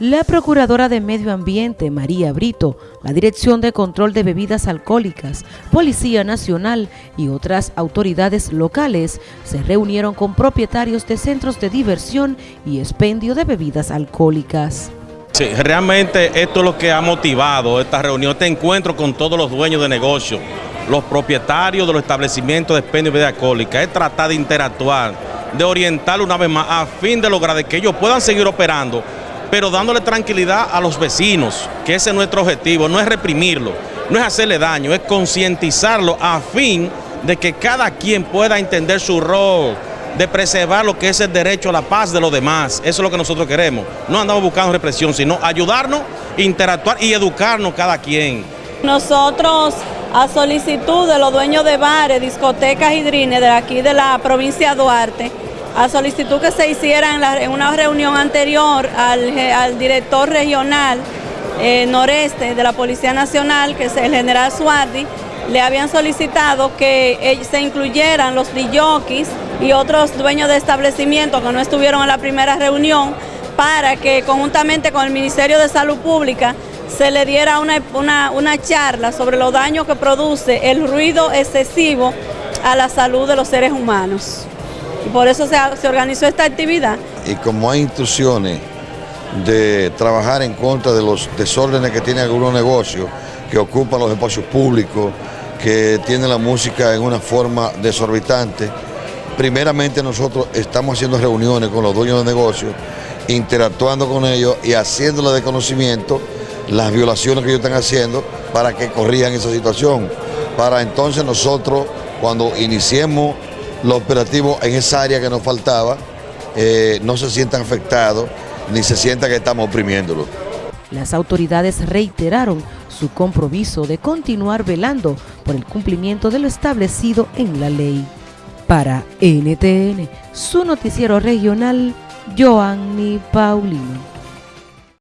La Procuradora de Medio Ambiente, María Brito, la Dirección de Control de Bebidas Alcohólicas, Policía Nacional y otras autoridades locales se reunieron con propietarios de centros de diversión y expendio de bebidas alcohólicas. Sí, realmente esto es lo que ha motivado esta reunión, este encuentro con todos los dueños de negocio, los propietarios de los establecimientos de expendio de bebidas alcohólicas, es tratar de interactuar, de orientar una vez más a fin de lograr que ellos puedan seguir operando pero dándole tranquilidad a los vecinos, que ese es nuestro objetivo, no es reprimirlo, no es hacerle daño, es concientizarlo a fin de que cada quien pueda entender su rol, de preservar lo que es el derecho a la paz de los demás. Eso es lo que nosotros queremos. No andamos buscando represión, sino ayudarnos, interactuar y educarnos cada quien. Nosotros, a solicitud de los dueños de bares, discotecas y drines de aquí de la provincia de Duarte, a solicitud que se hiciera en, una reunión anterior al, director regional eh, noreste de la Policía Nacional, que es el general Suardi, le habían solicitado que se incluyeran los DJs y otros dueños de establecimientos que no estuvieron en la primera reunión para que conjuntamente con el Ministerio de Salud Pública se le diera una, una charla sobre los daños que produce el ruido excesivo a la salud de los seres humanos y por eso se, organizó esta actividad. Y como hay instrucciones de trabajar en contra de los desórdenes que tienen algunos negocios, que ocupan los espacios públicos, que tienen la música en una forma desorbitante, primeramente nosotros estamos haciendo reuniones con los dueños de negocios, interactuando con ellos y haciéndoles de conocimiento las violaciones que ellos están haciendo para que corrijan esa situación. Para entonces nosotros, cuando iniciemos los operativos en esa área que nos faltaba eh, no se sientan afectados ni se sienta que estamos oprimiéndolos. Las autoridades reiteraron su compromiso de continuar velando por el cumplimiento de lo establecido en la ley. Para NTN, su noticiero regional, Joanny Paulino.